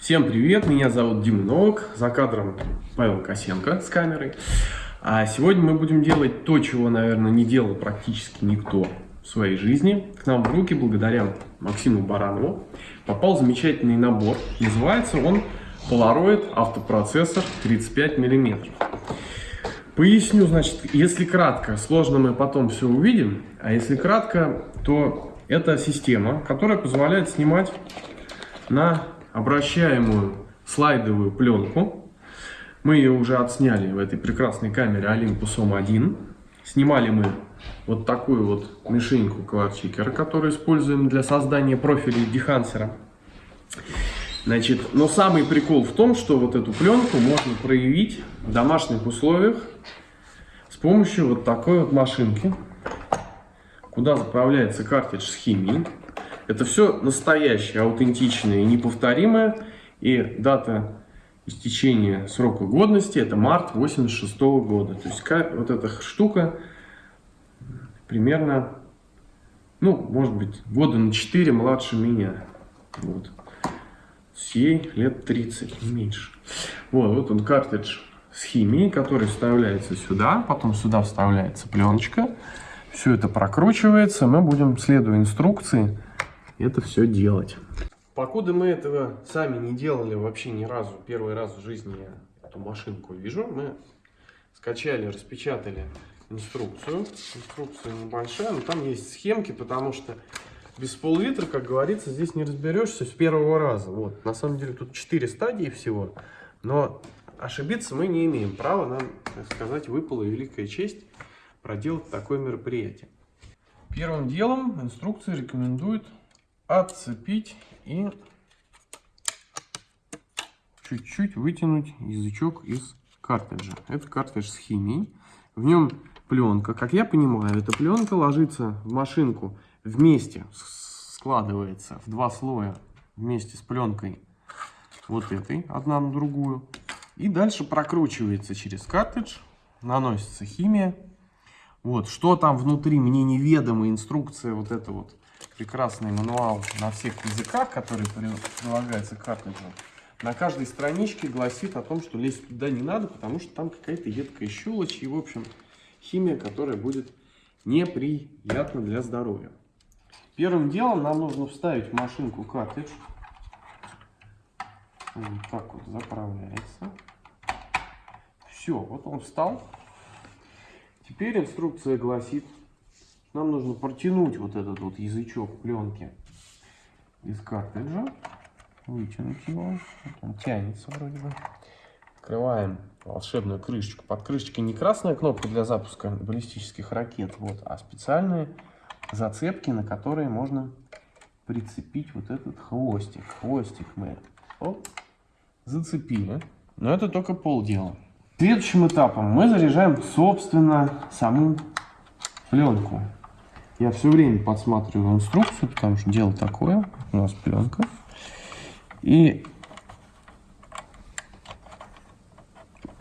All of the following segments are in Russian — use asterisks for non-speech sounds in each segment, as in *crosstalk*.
Всем привет, меня зовут Дима Новак, за кадром Павел Косенко с камерой. А сегодня мы будем делать то, чего, наверное, не делал практически никто в своей жизни. К нам в руки, благодаря Максиму Баранову, попал замечательный набор. Называется он Polaroid автопроцессор 35 мм. Поясню, значит, если кратко, сложно мы потом все увидим, а если кратко, то это система, которая позволяет снимать на обращаемую слайдовую пленку. Мы ее уже отсняли в этой прекрасной камере Olympus OM1. Снимали мы вот такую вот мишеньку кварчикера, которую используем для создания профилей дехансера. Значит, но самый прикол в том, что вот эту пленку можно проявить в домашних условиях с помощью вот такой вот машинки, куда заправляется картидж с химией. Это все настоящее, аутентичное и неповторимое. И дата истечения срока годности это март 86 -го года. То есть вот эта штука примерно, ну, может быть, года на 4 младше меня. Вот. Ей лет 30, не меньше. Вот, вот он картридж с химией, который вставляется сюда, потом сюда вставляется пленочка. Все это прокручивается, мы будем, следуя инструкции, это все делать. Покуда мы этого сами не делали вообще ни разу, первый раз в жизни я эту машинку вижу, мы скачали, распечатали инструкцию. Инструкция небольшая, но там есть схемки, потому что без пол-литра, как говорится, здесь не разберешься с первого раза. Вот. На самом деле тут 4 стадии всего, но ошибиться мы не имеем права. Нам, так сказать, выпала великая честь проделать такое мероприятие. Первым делом инструкция рекомендует отцепить и чуть-чуть вытянуть язычок из картриджа. Это картридж с химией. В нем пленка. Как я понимаю, эта пленка ложится в машинку вместе, складывается в два слоя вместе с пленкой вот этой, одна на другую. И дальше прокручивается через картридж, наносится химия. Вот, что там внутри, мне неведома инструкция, вот это вот прекрасный мануал на всех языках, который прилагается к картриджу, на каждой страничке гласит о том, что лезть туда не надо, потому что там какая-то едкая щелочь и, в общем, химия, которая будет неприятна для здоровья. Первым делом нам нужно вставить в машинку картридж. Вот так вот заправляется. Все, вот он встал. Теперь инструкция гласит, нам нужно протянуть вот этот вот язычок пленки из картриджа, вытянуть его, вот он тянется вроде бы. Открываем волшебную крышечку. Под крышечкой не красная кнопка для запуска баллистических ракет, вот, а специальные зацепки, на которые можно прицепить вот этот хвостик. Хвостик мы оп, зацепили, но это только полдела. Следующим этапом мы заряжаем, собственно, саму пленку. Я все время подсматриваю инструкцию, потому что дело такое. У нас пленка. И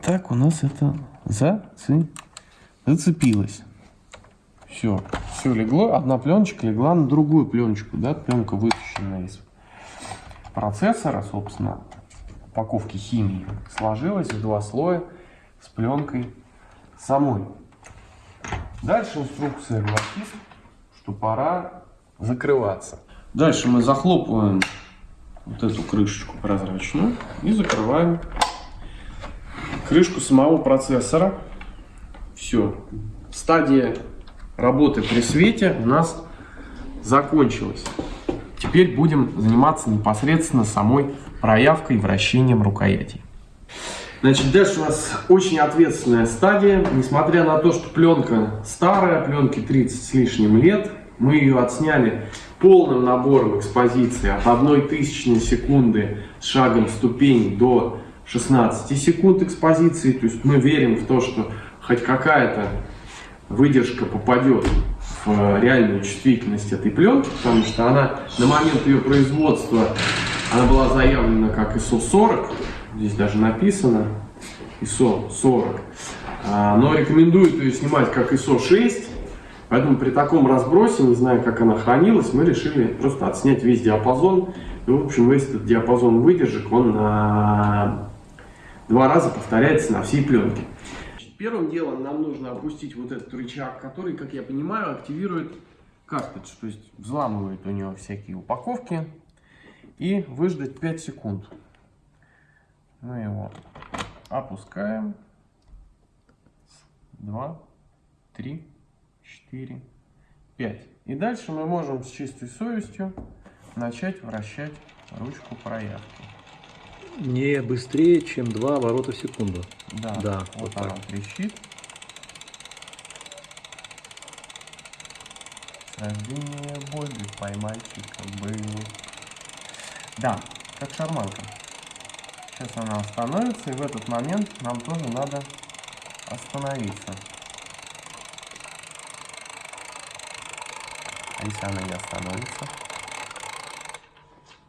так у нас это зацеп... зацепилось. Все, все легло. Одна пленочка легла на другую пленочку. Да? Пленка вытащена из процессора, собственно, упаковки химии. Сложилась в два слоя с пленкой самой. Дальше инструкция гласит, что пора закрываться. Дальше мы захлопываем вот эту крышечку прозрачную и закрываем крышку самого процессора. Все. Стадия работы при свете у нас закончилась. Теперь будем заниматься непосредственно самой проявкой и вращением рукояти. Значит, дальше у нас очень ответственная стадия. Несмотря на то, что пленка старая, пленке 30 с лишним лет, мы ее отсняли полным набором экспозиции от 1 тысячной секунды с шагом ступень до 16 секунд экспозиции. То есть мы верим в то, что хоть какая-то выдержка попадет в реальную чувствительность этой пленки, потому что она на момент ее производства она была заявлена как ISO 40, здесь даже написано ISO 40, а, но рекомендуют ее снимать как ISO 6, Поэтому при таком разбросе, не знаю, как она хранилась, мы решили просто отснять весь диапазон. И, в общем, весь этот диапазон выдержек, он на два раза повторяется на всей пленке. Первым делом нам нужно опустить вот этот рычаг, который, как я понимаю, активирует картридж. То есть взламывает у него всякие упаковки. И выждать 5 секунд. Мы его опускаем. 2, 3, 4, 5. И дальше мы можем с чистой совестью начать вращать ручку проявки. Не быстрее, чем 2 оборота в секунду. Да, Да, вот, вот она так. трещит. С рождения Бобби поймальчика был. Да, как шарманка. Сейчас она остановится, и в этот момент нам тоже надо остановиться. А если она не остановится?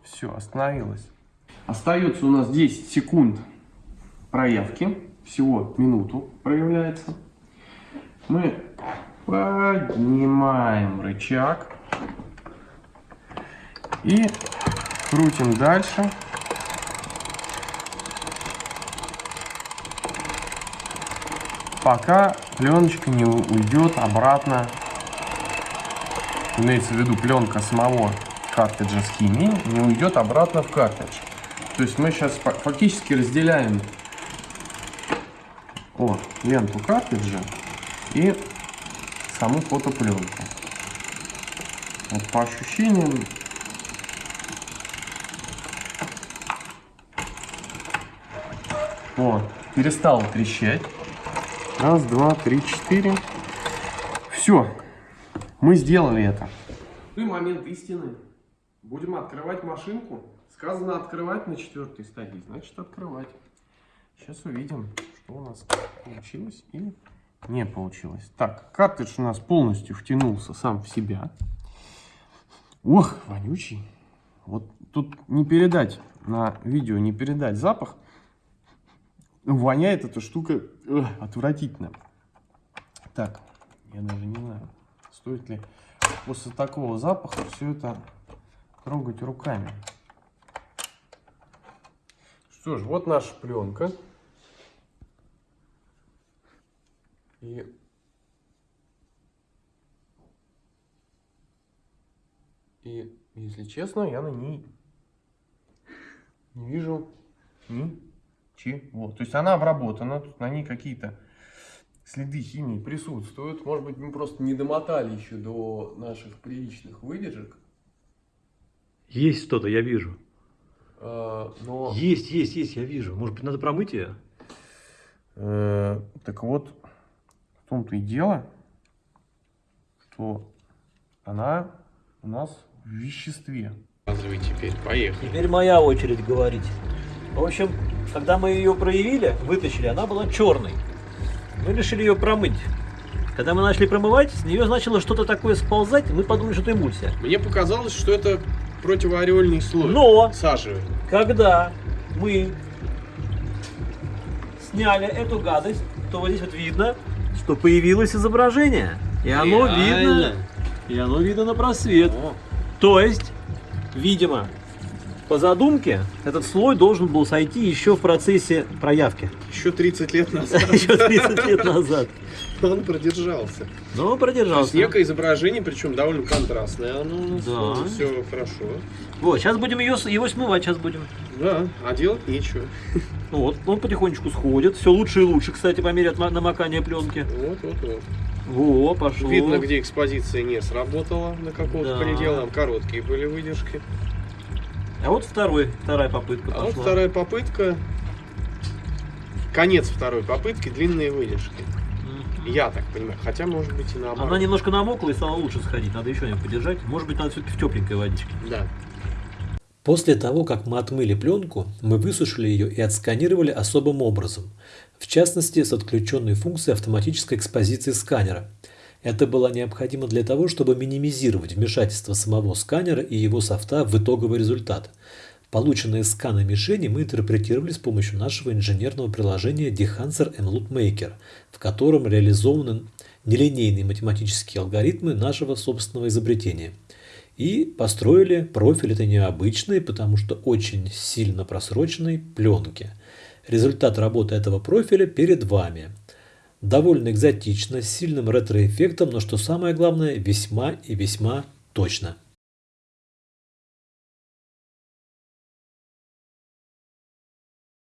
Все, остановилась. Остается у нас 10 секунд проявки. Всего минуту проявляется. Мы поднимаем рычаг и крутим дальше. Пока пленочка не уйдет обратно, имеется в виду пленка самого картриджа с химией, не уйдет обратно в картридж. То есть мы сейчас фактически разделяем о, ленту картриджа и саму фотопленку. Вот по ощущениям вот, перестал трещать. Раз, два, три, четыре. Все, мы сделали это. И момент истины. Будем открывать машинку. Сказано открывать на четвертой стадии, значит открывать. Сейчас увидим, что у нас получилось и не получилось. Так, картридж у нас полностью втянулся сам в себя. Ох, вонючий. Вот тут не передать на видео, не передать запах. Воняет эта штука эх, отвратительно. Так, я даже не знаю, стоит ли после такого запаха все это трогать руками. Что ж, вот наша пленка. И И, если честно, я на ней не вижу ничего. То есть она обработана, тут на ней какие-то следы химии присутствуют. Может быть, мы просто не домотали еще до наших приличных выдержек. Есть что-то, я вижу. А, Но, Есть, есть, есть, я вижу. Может быть, надо промыть ее? э, так вот, в том-то и дело, что она у нас в веществе. Показывай теперь, поехали. Теперь моя очередь говорить. В общем, когда мы ее проявили, вытащили, она была черной. Мы решили ее промыть. Когда мы начали промывать, с нее начало что-то такое сползать, и мы подумали, что это эмульсия. Мне показалось, что это противоореольный слой. Но Сажи. когда мы сняли эту гадость, то вот здесь вот видно, что появилось изображение. И оно Реально? видно. И оно видно на просвет. То есть, видимо, по задумке, этот слой должен был сойти еще в процессе проявки. Еще 30 лет *laughs* назад Еще 30 лет назад. он продержался. Но То есть продержался. некое изображение, причем довольно контрастное. Оно Да. все хорошо. Вот, сейчас будем ее, его смывать, сейчас будем. Да, а делать нечего. *laughs* Вот, он потихонечку сходит. Все лучше и лучше, кстати, по мере намокания пленки. Вот, вот, вот. Во, пошло. Видно, где экспозиция не сработала на каком-то Да. пределе. Там короткие были выдержки. А вот второй, вторая попытка А вот пошла. вторая попытка. Конец второй попытки, длинные выдержки. Я так понимаю. Хотя, может быть, и наоборот. Она немножко намокла и стало лучше сходить. Надо еще немного подержать. Может быть, надо все-таки в тепленькой водичке. Да. После того, как мы отмыли пленку, мы высушили ее и отсканировали особым образом, в частности с отключенной функцией автоматической экспозиции сканера. Это было необходимо для того, чтобы минимизировать вмешательство самого сканера и его софта в итоговый результат. Полученные сканы мишени мы интерпретировали с помощью нашего инженерного приложения Dehancer and Loop Maker, в котором реализованы нелинейные математические алгоритмы нашего собственного изобретения. И построили профиль этой необычной, потому что очень сильно просроченной пленки. Результат работы этого профиля перед вами. Довольно экзотично, с сильным ретроэффектом, но что самое главное, весьма и весьма точно.